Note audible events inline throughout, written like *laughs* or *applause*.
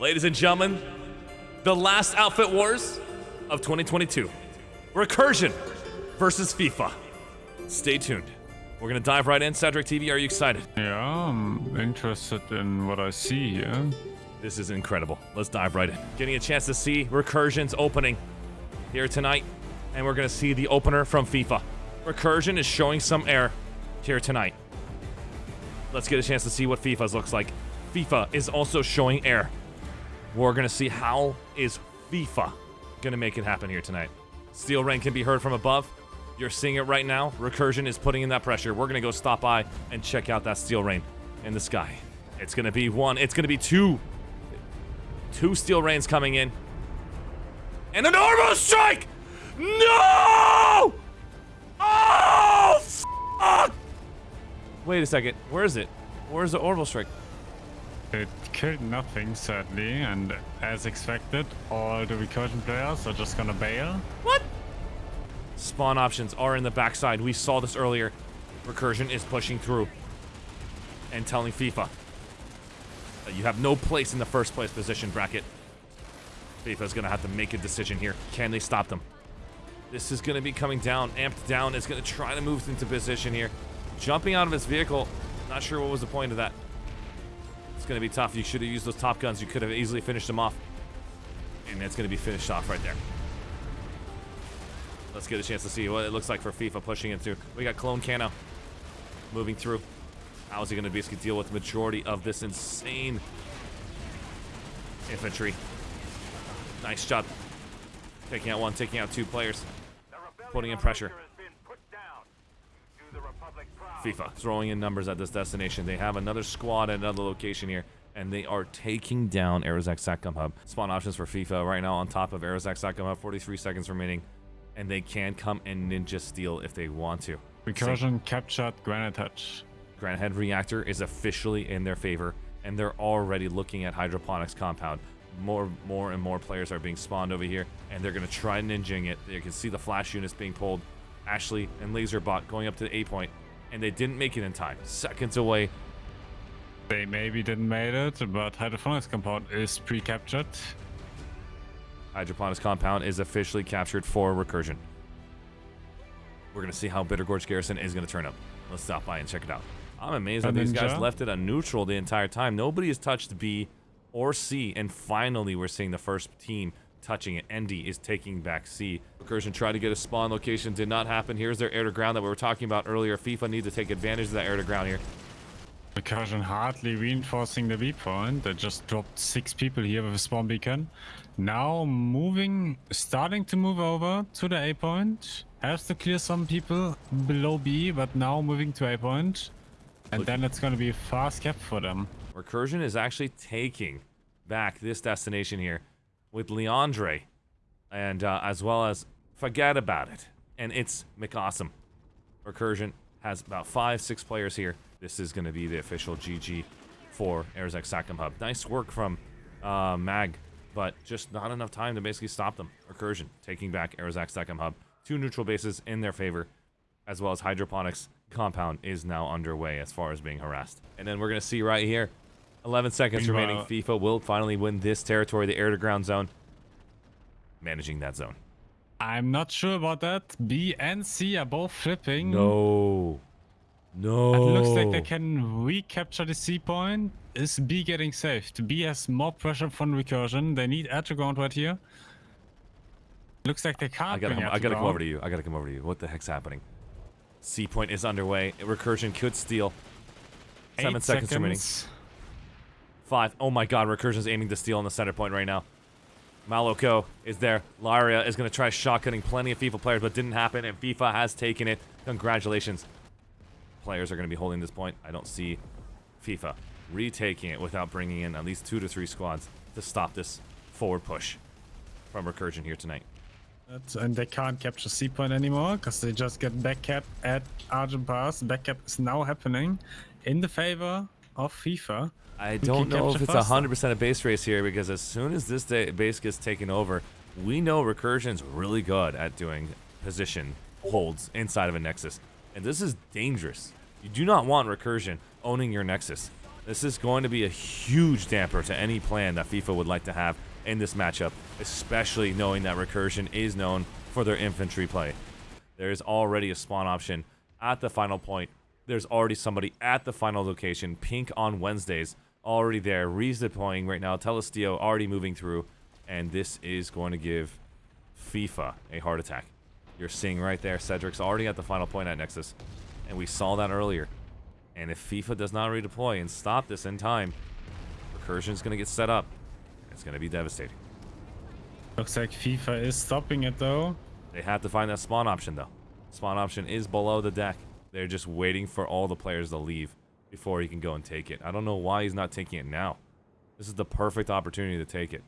Ladies and gentlemen, the last Outfit Wars of 2022. Recursion versus FIFA. Stay tuned. We're gonna dive right in. Cedric TV, are you excited? Yeah, I'm interested in what I see here. This is incredible. Let's dive right in. Getting a chance to see Recursion's opening here tonight, and we're gonna see the opener from FIFA. Recursion is showing some air here tonight. Let's get a chance to see what FIFA's looks like. FIFA is also showing air. We're gonna see how is FIFA gonna make it happen here tonight. Steel Rain can be heard from above. You're seeing it right now. Recursion is putting in that pressure. We're gonna go stop by and check out that Steel Rain in the sky. It's gonna be one. It's gonna be two. Two Steel Rains coming in. And an Orbital Strike! No! Oh! Wait a second. Where is it? Where's the Orbital Strike? It killed nothing, sadly, and as expected, all the recursion players are just gonna bail. What? Spawn options are in the backside. We saw this earlier. Recursion is pushing through and telling FIFA you have no place in the first place position bracket. FIFA is going to have to make a decision here. Can they stop them? This is to be coming down. Amped down is to try to move into position here. Jumping out of his vehicle. Not sure what was the point of that. It's going to be tough. You should have used those top guns. You could have easily finished them off. And it's going to be finished off right there. Let's get a chance to see what it looks like for FIFA pushing into. We got Clone Cano moving through. How is he going to basically deal with the majority of this insane infantry? Nice job. Taking out one, taking out two players. Putting in pressure. FIFA throwing in numbers at this destination. They have another squad at another location here, and they are taking down Aerozak Satcom Hub. Spawn options for FIFA right now on top of Aerozak Satcom Hub. 43 seconds remaining, and they can come and ninja steal if they want to. Recursion captured Granite Head. Granite Head Reactor is officially in their favor, and they're already looking at Hydroponics Compound. More, more and more players are being spawned over here, and they're going to try ninjing it. You can see the flash units being pulled. Ashley and Laserbot going up to the A point and they didn't make it in time. Seconds away. They maybe didn't make it, but Hydroponics Compound is pre-captured. Hydroponics Compound is officially captured for Recursion. We're going to see how Bittergorge Garrison is going to turn up. Let's stop by and check it out. I'm amazed that these guys left it on neutral the entire time. Nobody has touched B or C, and finally we're seeing the first team touching it. Endy is taking back C. Recursion tried to get a spawn location. Did not happen. Here's their air to ground that we were talking about earlier. FIFA needs to take advantage of that air to ground here. Recursion hardly reinforcing the B point. They just dropped six people here with a spawn beacon. Now moving, starting to move over to the A point. Has to clear some people below B, but now moving to A point. And Look. then it's going to be a fast cap for them. Recursion is actually taking back this destination here with Leandre, and uh, as well as Forget About It. And it's McAwesome. Recursion has about five, six players here. This is going to be the official GG for Aerozak Satcom Hub. Nice work from uh, Mag, but just not enough time to basically stop them. Recursion taking back Aerozak Satcom Hub. Two neutral bases in their favor, as well as Hydroponics compound is now underway as far as being harassed. And then we're going to see right here 11 seconds remaining. FIFA will finally win this territory, the air-to-ground zone. Managing that zone. I'm not sure about that. B and C are both flipping. No. No. It looks like they can recapture the C point. Is B getting saved? B has more pressure from recursion. They need air to ground right here. Looks like they can't. I gotta, come, I gotta come over to you. I gotta come over to you. What the heck's happening? C point is underway. Recursion could steal. Seven seconds, seconds remaining. Five. Oh my god, Recursion's aiming to steal on the center point right now. Maloko is there. Laria is going to try shotgunning plenty of FIFA players, but didn't happen, and FIFA has taken it. Congratulations. Players are going to be holding this point. I don't see FIFA retaking it without bringing in at least two to three squads to stop this forward push from Recursion here tonight. And they can't capture C point anymore because they just get back cap at Argent Pass. Back cap is now happening in the favor of FIFA. I don't know if it's 100% a base race here because as soon as this base gets taken over, we know Recursion's really good at doing position holds inside of a Nexus. And this is dangerous. You do not want Recursion owning your Nexus. This is going to be a huge damper to any plan that FIFA would like to have in this matchup, especially knowing that Recursion is known for their infantry play. There's already a spawn option at the final point. There's already somebody at the final location, Pink on Wednesdays, already there. Reese deploying right now, Telestio already moving through, and this is going to give FIFA a heart attack. You're seeing right there, Cedric's already at the final point at Nexus, and we saw that earlier. And if FIFA does not redeploy and stop this in time, Recursion's going to get set up. It's going to be devastating. Looks like FIFA is stopping it though. They have to find that spawn option though. Spawn option is below the deck. They're just waiting for all the players to leave before he can go and take it. I don't know why he's not taking it now. This is the perfect opportunity to take it.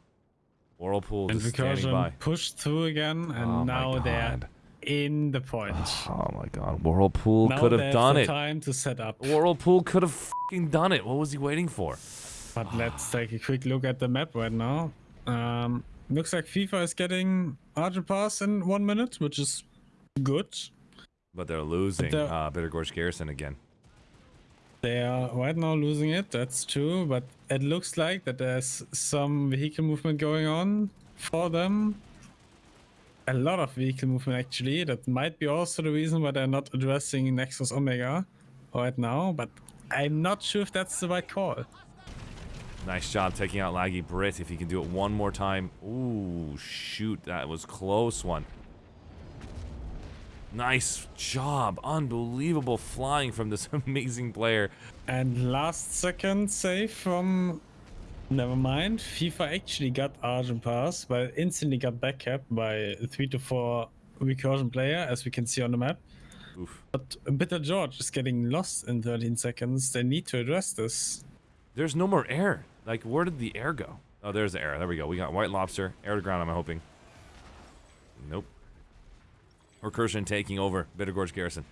Whirlpool And just standing by. Pushed through again and Oh now they're in the point. *sighs* Oh my god, Whirlpool could have done the it. time to set up. Whirlpool could have fucking done it. What was he waiting for? But let's take a quick look at the map right now. Um, looks like FIFA is getting Argent Pass in one minute, which is good. But they're losing the- uh, Bitter Gorge Garrison again. They are right now losing it, that's true, but it looks like that there's some vehicle movement going on for them. A lot of vehicle movement actually. That might be also the reason why they're not addressing Nexus Omega right now, but I'm not sure if that's the right call. Nice job taking out Laggy Brit. If he can do it one more time. Ooh, shoot. That was close one. Nice job. Unbelievable flying from this *laughs* amazing player. And last second save from. Never mind. FIFA actually got Argent Pass, but instantly got backcapped by 3 to 4 recursion player, as we can see on the map. Oof. But Bitter Gorge is getting lost in 13 seconds. They need to address this. There's no more air. Like, where did the air go? Oh, there's the air. There we go. We got White Lobster. Air to ground, I'm hoping. Nope. Recursion taking over Bitter Gorge Garrison.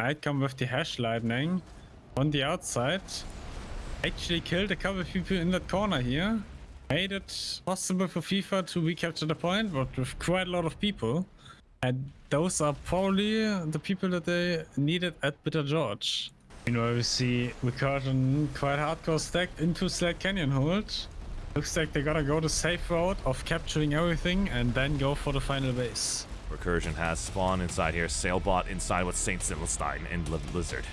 Night come with the hash lightning on the outside. Actually killed a couple people in that corner here. Made it possible for FIFA to recapture the point, but with quite a lot of people. And those are probably the people that they needed at Bitter Gorge. Meanwhile, we see Recursion quite hardcore stacked into Slate Canyon hold. Looks like they gotta go the safe route of capturing everything and then go for the final base. Recursion has spawn inside here. Sailbot inside with St. Silverstein and Li- Lizard.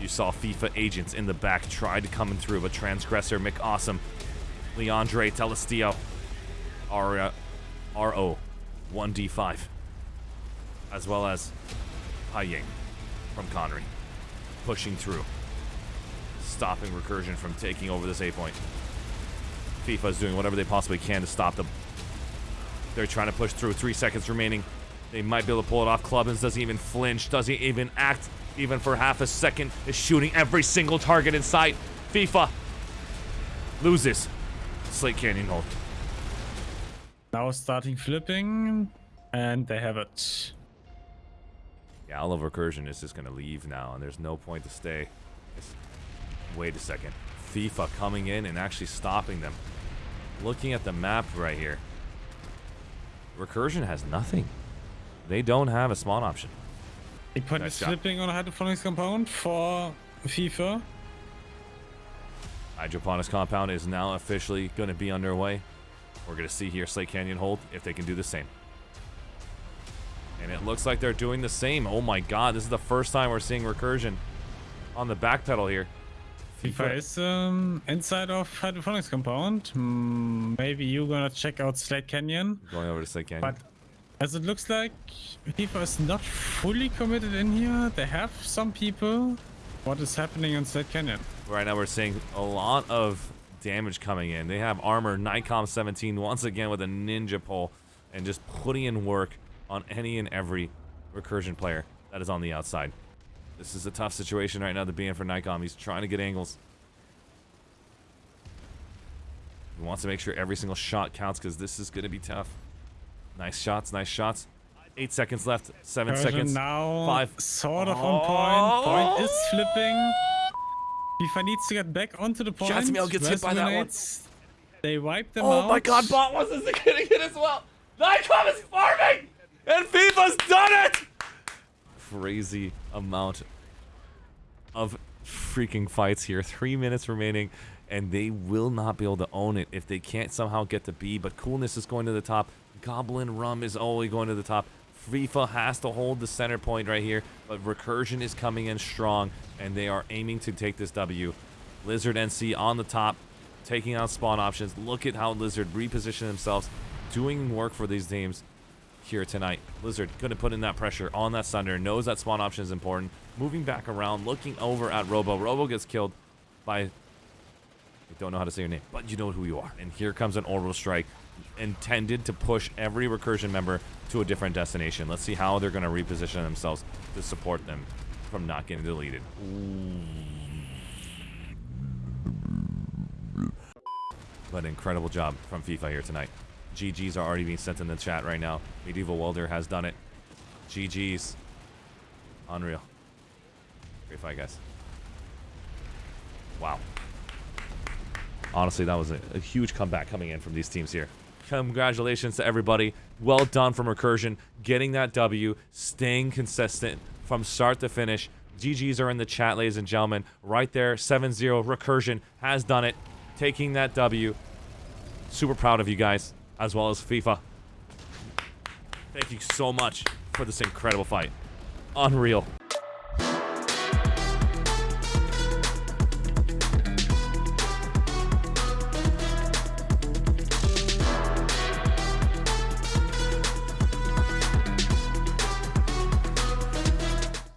You saw FIFA agents in the back try to come through, but Transgressor, McAwesome, Leandre Telestio, R- RO, 1D5, as well as Hai Ying from Connery, pushing through, stopping Recursion from taking over this A point. FIFA is doing whatever they possibly can to stop them. They're trying to push through. Three seconds remaining. They might be able to pull it off. Clubbins doesn't even flinch, doesn't even act, even for half a second. Is shooting every single target in sight. FIFA loses. Slate Canyon hold. Now starting flipping, and they have it. Yeah, all of Recursion is just going to leave now, and there's no point to stay. It's- wait a second. FIFA coming in and actually stopping them. Looking at the map right here. Recursion has nothing. They don't have a spawn option. The point Nice is job. flipping on a hydroponics compound for FIFA. Hydroponics compound is now officially going to be underway. We're going to see here Slate Canyon hold if they can do the same. And it looks like they're doing the same. Oh my god, this is the first time we're seeing recursion on the back pedal here. FIFA is um, inside of hydroponics compound. Maybe you're gonna check out Slate Canyon. Going over to Slate Canyon. But as it looks like, FIFA is not fully committed in here. They have some people. What is happening on Slate Canyon? Right now we're seeing a lot of damage coming in. They have armor Nikon 17 once again with a ninja pole and just putting in work on any and every recursion player that is on the outside. This is a tough situation right now to be in for Nikon. He's trying to get angles. He wants to make sure every single shot counts because this is going to be tough. Nice shots, nice shots. Eight seconds left. Seven Version seconds. now Five. sort of on point. Point is flipping. FIFA needs to get back onto the point. Jazmiel gets hit by that one. They wipe them Oh out. my god, Bot wasn't getting it as well. Nikon is farming! And FIFA's done it! Crazy amount of freaking fights here. Three minutes remaining, and they will not be able to own it if they can't somehow get to B. But Coolness is going to the top. Goblin Rum is always going to the top. FIFA has to hold the center point right here, but Recursion is coming in strong, and they are aiming to take this W. Lizard NC on the top, taking out spawn options. Look at how Lizard reposition themselves, doing work for these teams here tonight. Lizard going to put in that pressure on that Sunder, knows that spawn option is important. Moving back around, looking over at Robo. Robo gets killed by... I don't know how to say your name, but you know who you are. And here comes an Orbital Strike intended to push every Recursion member to a different destination. Let's see how they're going to reposition themselves to support them from not getting deleted. But incredible job from FIFA here tonight. GG's are already being sent in the chat right now. Medieval Welder has done it. GG's. Unreal. Great fight, guys. Wow. Honestly, that was a, a huge comeback coming in from these teams here. Congratulations to everybody. Well done from Recursion. Getting that W, staying consistent from start to finish. GG's are in the chat, ladies and gentlemen. Right there, 7-0. Recursion has done it. Taking that W. Super proud of you guys, as well as FIFA. Thank you so much for this incredible fight. Unreal.